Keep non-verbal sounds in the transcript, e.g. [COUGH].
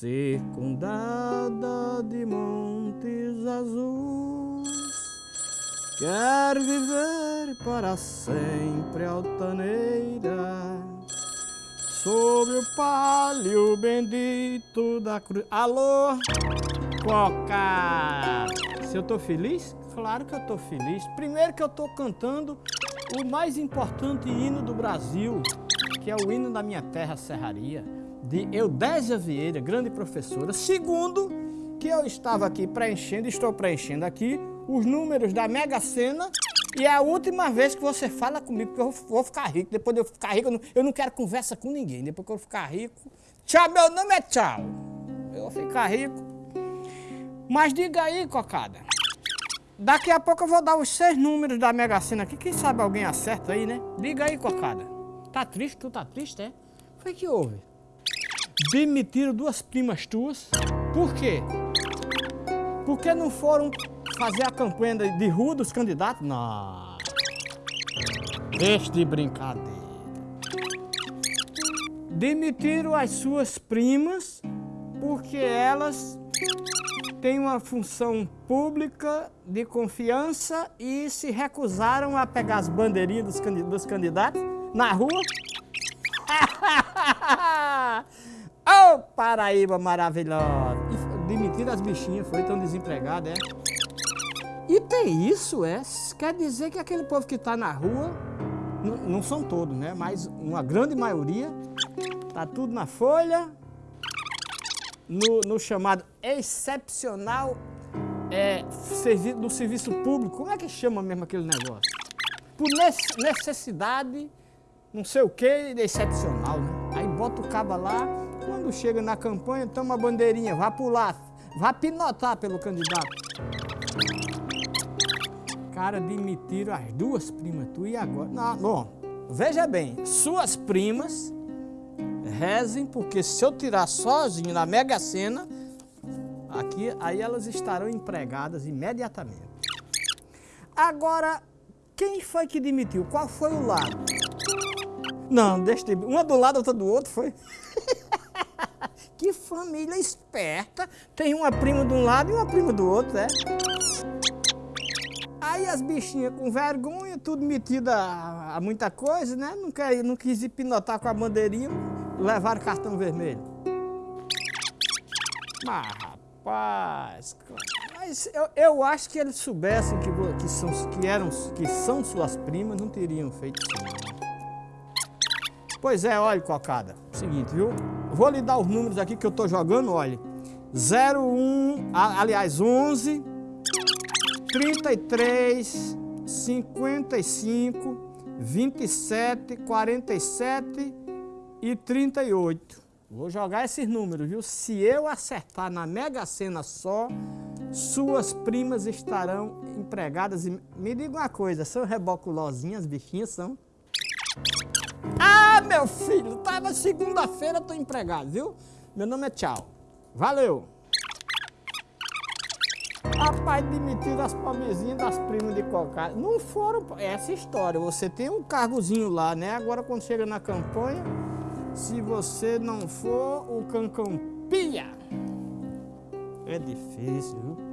circundada de montes azuis. Quer viver para sempre altaneira Sobre o palio bendito da cruz Alô, Coca! Se eu tô feliz? Claro que eu tô feliz Primeiro que eu tô cantando o mais importante hino do Brasil Que é o hino da minha terra, Serraria de Eudésia Vieira, grande professora Segundo, que eu estava aqui preenchendo, estou preenchendo aqui os números da Mega Sena e é a última vez que você fala comigo, porque eu vou ficar rico. Depois de eu ficar rico, eu não, eu não quero conversa com ninguém. Depois que eu ficar rico, tchau, meu nome é tchau. Eu vou ficar rico. Mas diga aí, cocada. Daqui a pouco eu vou dar os seis números da Mega Sena aqui. Quem sabe alguém acerta aí, né? Diga aí, cocada. Tá triste? Tu tá triste, é? Foi que houve? Demitiram duas primas tuas. Por quê? Porque não foram fazer a campanha de rua dos candidatos? Não. Deixe de brincadeira. Demitiram as suas primas porque elas têm uma função pública de confiança e se recusaram a pegar as bandeirinhas dos candidatos na rua. [LAUGHS] oh, Paraíba maravilhosa! Demitiram as bichinhas, foi tão desempregada, é? E tem isso, é? Quer dizer que aquele povo que está na rua, não são todos, né? Mas uma grande maioria, tá tudo na folha, no, no chamado excepcional é, servi do serviço público. Como é que chama mesmo aquele negócio? Por necessidade, não sei o que, excepcional, né? Aí bota o caba lá, quando chega na campanha, toma a bandeirinha, vá pular, vá pinotar pelo candidato cara demitiram as duas primas, tu e agora? Não, bom, veja bem, suas primas rezem, porque se eu tirar sozinho na Mega Sena, aqui, aí elas estarão empregadas imediatamente. Agora, quem foi que demitiu? Qual foi o lado? Não, deixa de... Uma do lado, outra do outro, foi? Que família esperta. Tem uma prima de um lado e uma prima do outro, é? Aí as bichinhas com vergonha, tudo metida a, a, muita coisa, né? Não, quer, não quis hipnotar com a bandeirinha, levaram cartão vermelho. Mas, rapaz, mas eu, eu acho que eles soubessem que, que, são, que, eram, que são suas primas, não teriam feito isso. Pois é, olha, cocada. Seguinte, viu? Vou lhe dar os números aqui que eu tô jogando, olha. 01, aliás, 11, 33, 55, 27, 47 e 38. Vou jogar esses números, viu? Se eu acertar na Mega Sena só, suas primas estarão empregadas. E me diga uma coisa, são reboculosinhas, bichinhas são? Ah, meu filho, tava segunda-feira, tô empregado, viu? Meu nome é Tchau. Valeu! Rapaz, demitiram as pobrezinhas das primas de cocada. Não foram... Essa história, você tem um cargozinho lá, né? Agora quando chega na campanha, se você não for, o cancão pia. É difícil, viu?